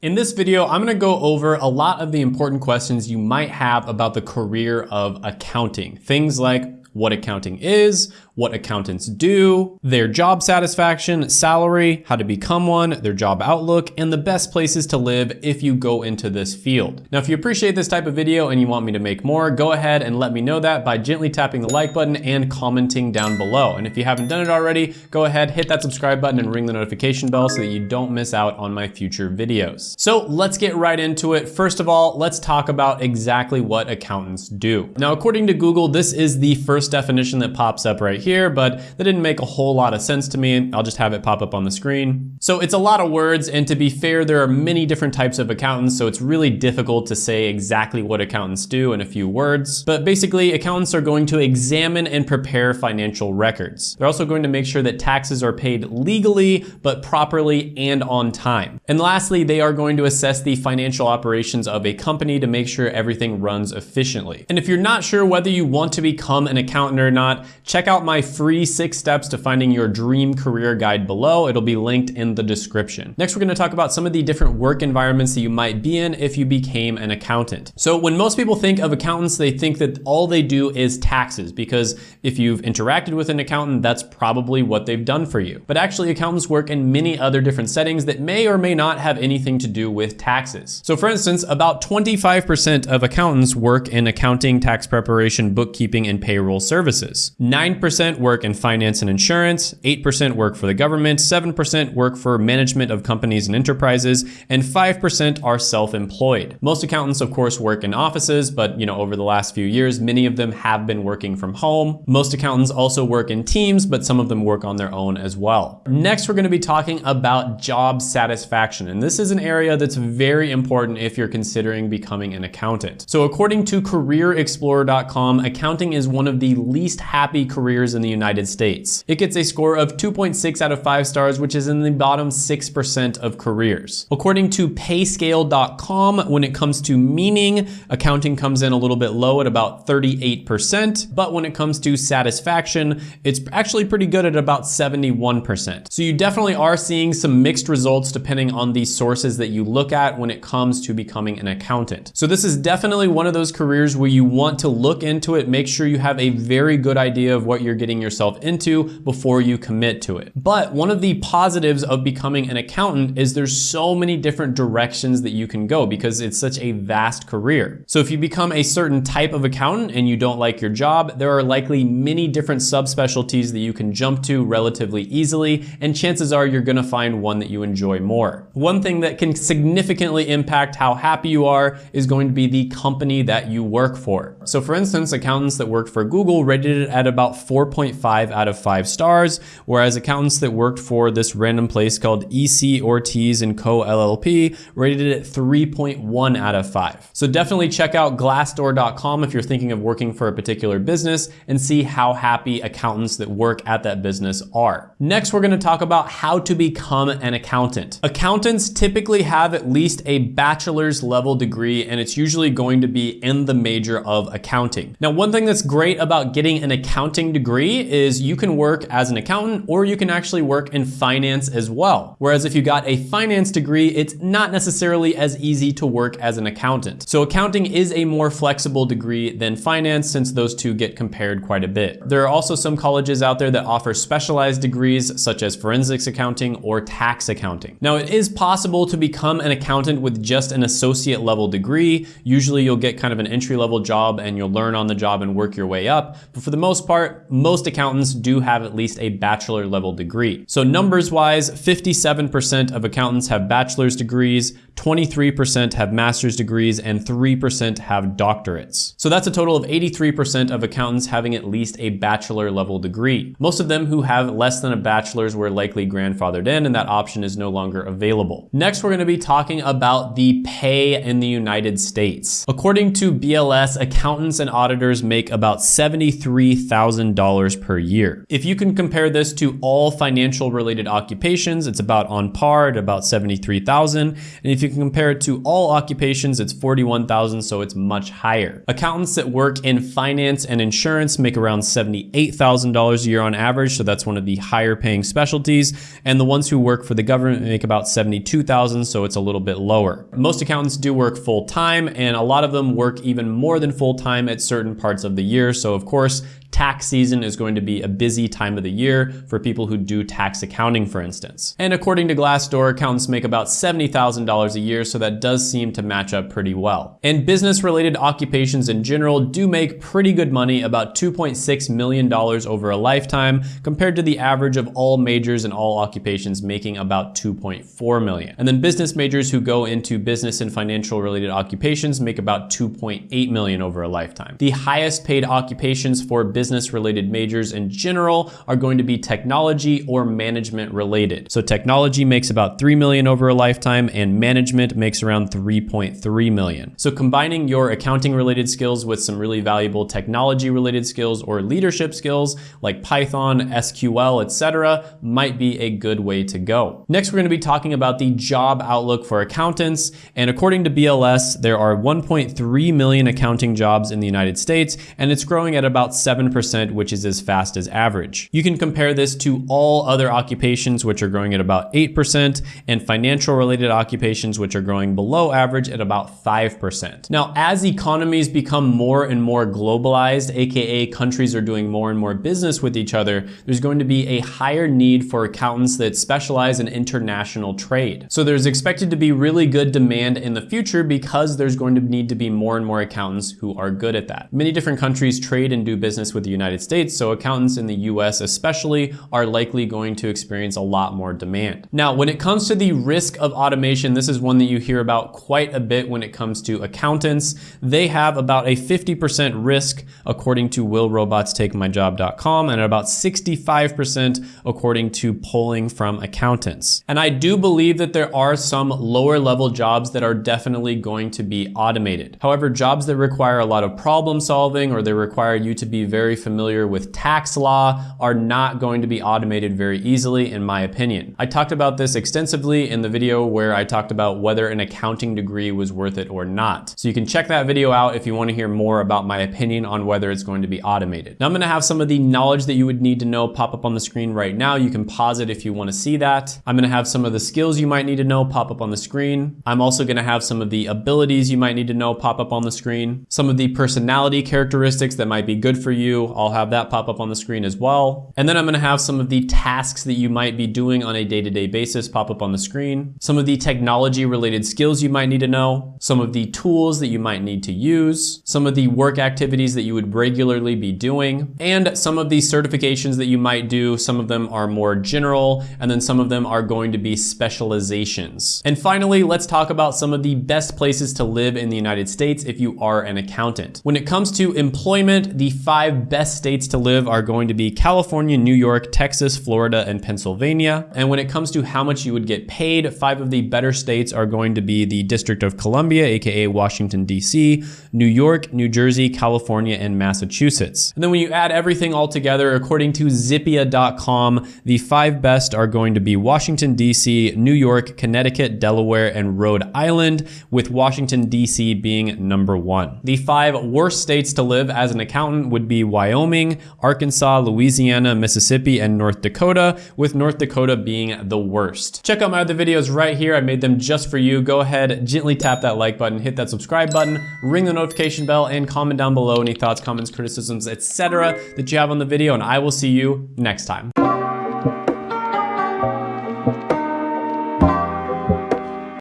In this video, I'm gonna go over a lot of the important questions you might have about the career of accounting. Things like what accounting is, what accountants do, their job satisfaction, salary, how to become one, their job outlook, and the best places to live if you go into this field. Now, if you appreciate this type of video and you want me to make more, go ahead and let me know that by gently tapping the like button and commenting down below. And if you haven't done it already, go ahead, hit that subscribe button and ring the notification bell so that you don't miss out on my future videos. So let's get right into it. First of all, let's talk about exactly what accountants do. Now, according to Google, this is the first definition that pops up right here here, but that didn't make a whole lot of sense to me. I'll just have it pop up on the screen. So it's a lot of words, and to be fair, there are many different types of accountants, so it's really difficult to say exactly what accountants do in a few words. But basically, accountants are going to examine and prepare financial records. They're also going to make sure that taxes are paid legally, but properly and on time. And lastly, they are going to assess the financial operations of a company to make sure everything runs efficiently. And if you're not sure whether you want to become an accountant or not, check out my my free six steps to finding your dream career guide below. It'll be linked in the description. Next, we're gonna talk about some of the different work environments that you might be in if you became an accountant. So when most people think of accountants, they think that all they do is taxes because if you've interacted with an accountant, that's probably what they've done for you. But actually accountants work in many other different settings that may or may not have anything to do with taxes. So for instance, about 25% of accountants work in accounting, tax preparation, bookkeeping, and payroll services. 9% 8% work in finance and insurance, 8% work for the government, 7% work for management of companies and enterprises, and 5% are self-employed. Most accountants, of course, work in offices, but you know, over the last few years, many of them have been working from home. Most accountants also work in teams, but some of them work on their own as well. Next, we're gonna be talking about job satisfaction, and this is an area that's very important if you're considering becoming an accountant. So according to CareerExplorer.com, accounting is one of the least happy careers in the United States. It gets a score of 2.6 out of 5 stars, which is in the bottom 6% of careers. According to payscale.com, when it comes to meaning, accounting comes in a little bit low at about 38%, but when it comes to satisfaction, it's actually pretty good at about 71%. So you definitely are seeing some mixed results depending on the sources that you look at when it comes to becoming an accountant. So this is definitely one of those careers where you want to look into it, make sure you have a very good idea of what you're getting yourself into before you commit to it. But one of the positives of becoming an accountant is there's so many different directions that you can go because it's such a vast career. So if you become a certain type of accountant and you don't like your job, there are likely many different subspecialties that you can jump to relatively easily, and chances are you're gonna find one that you enjoy more. One thing that can significantly impact how happy you are is going to be the company that you work for. So for instance, accountants that worked for Google rated it at about 4. 4.5 out of 5 stars, whereas accountants that worked for this random place called EC Ortiz and Co. LLP rated it 3.1 out of 5. So definitely check out glassdoor.com if you're thinking of working for a particular business and see how happy accountants that work at that business are. Next, we're gonna talk about how to become an accountant. Accountants typically have at least a bachelor's level degree and it's usually going to be in the major of accounting. Now, one thing that's great about getting an accounting degree is you can work as an accountant or you can actually work in finance as well. Whereas if you got a finance degree, it's not necessarily as easy to work as an accountant. So accounting is a more flexible degree than finance since those two get compared quite a bit. There are also some colleges out there that offer specialized degrees such as forensics accounting or tax accounting. Now it is possible to become an accountant with just an associate level degree. Usually you'll get kind of an entry level job and you'll learn on the job and work your way up. But for the most part, most most accountants do have at least a bachelor level degree. So numbers wise, 57% of accountants have bachelor's degrees, 23% have master's degrees, and 3% have doctorates. So that's a total of 83% of accountants having at least a bachelor level degree. Most of them who have less than a bachelor's were likely grandfathered in and that option is no longer available. Next, we're gonna be talking about the pay in the United States. According to BLS, accountants and auditors make about $73,000 $1,000 per year. If you can compare this to all financial related occupations, it's about on par at about 73,000. And if you can compare it to all occupations, it's 41,000, so it's much higher. Accountants that work in finance and insurance make around $78,000 a year on average, so that's one of the higher paying specialties. And the ones who work for the government make about 72,000, so it's a little bit lower. Most accountants do work full time, and a lot of them work even more than full time at certain parts of the year. So of course, tax season is going to be a busy time of the year for people who do tax accounting, for instance. And according to Glassdoor, accountants make about $70,000 a year, so that does seem to match up pretty well. And business-related occupations in general do make pretty good money, about $2.6 million over a lifetime, compared to the average of all majors and all occupations making about 2.4 million. And then business majors who go into business and financial related occupations make about 2.8 million over a lifetime. The highest paid occupations for business related majors in general are going to be technology or management related. So technology makes about 3 million over a lifetime and management makes around 3.3 million. So combining your accounting related skills with some really valuable technology related skills or leadership skills like Python, SQL, etc. might be a good way to go. Next, we're going to be talking about the job outlook for accountants. And according to BLS, there are 1.3 million accounting jobs in the United States, and it's growing at about 7 7%, which is as fast as average. You can compare this to all other occupations, which are growing at about 8%, and financial related occupations, which are growing below average at about 5%. Now, as economies become more and more globalized, AKA countries are doing more and more business with each other, there's going to be a higher need for accountants that specialize in international trade. So there's expected to be really good demand in the future because there's going to need to be more and more accountants who are good at that. Many different countries trade and do business with with the United States, so accountants in the US especially are likely going to experience a lot more demand. Now, when it comes to the risk of automation, this is one that you hear about quite a bit when it comes to accountants. They have about a 50% risk according to willrobotstakemyjob.com and about 65% according to polling from accountants. And I do believe that there are some lower level jobs that are definitely going to be automated. However, jobs that require a lot of problem solving or they require you to be very very familiar with tax law are not going to be automated very easily, in my opinion. I talked about this extensively in the video where I talked about whether an accounting degree was worth it or not. So you can check that video out if you wanna hear more about my opinion on whether it's going to be automated. Now I'm gonna have some of the knowledge that you would need to know pop up on the screen right now. You can pause it if you wanna see that. I'm gonna have some of the skills you might need to know pop up on the screen. I'm also gonna have some of the abilities you might need to know pop up on the screen. Some of the personality characteristics that might be good for you I'll have that pop up on the screen as well. And then I'm gonna have some of the tasks that you might be doing on a day-to-day -day basis pop up on the screen. Some of the technology related skills you might need to know. Some of the tools that you might need to use. Some of the work activities that you would regularly be doing. And some of the certifications that you might do. Some of them are more general, and then some of them are going to be specializations. And finally, let's talk about some of the best places to live in the United States if you are an accountant. When it comes to employment, the five best states to live are going to be California, New York, Texas, Florida, and Pennsylvania. And when it comes to how much you would get paid, five of the better states are going to be the District of Columbia, aka Washington, D.C., New York, New Jersey, California, and Massachusetts. And then when you add everything all together, according to Zippia.com, the five best are going to be Washington, D.C., New York, Connecticut, Delaware, and Rhode Island, with Washington, D.C. being number one. The five worst states to live as an accountant would be Wyoming, Arkansas, Louisiana, Mississippi, and North Dakota, with North Dakota being the worst. Check out my other videos right here. I made them just for you. Go ahead, gently tap that like button, hit that subscribe button, ring the notification bell, and comment down below any thoughts, comments, criticisms, etc. that you have on the video, and I will see you next time.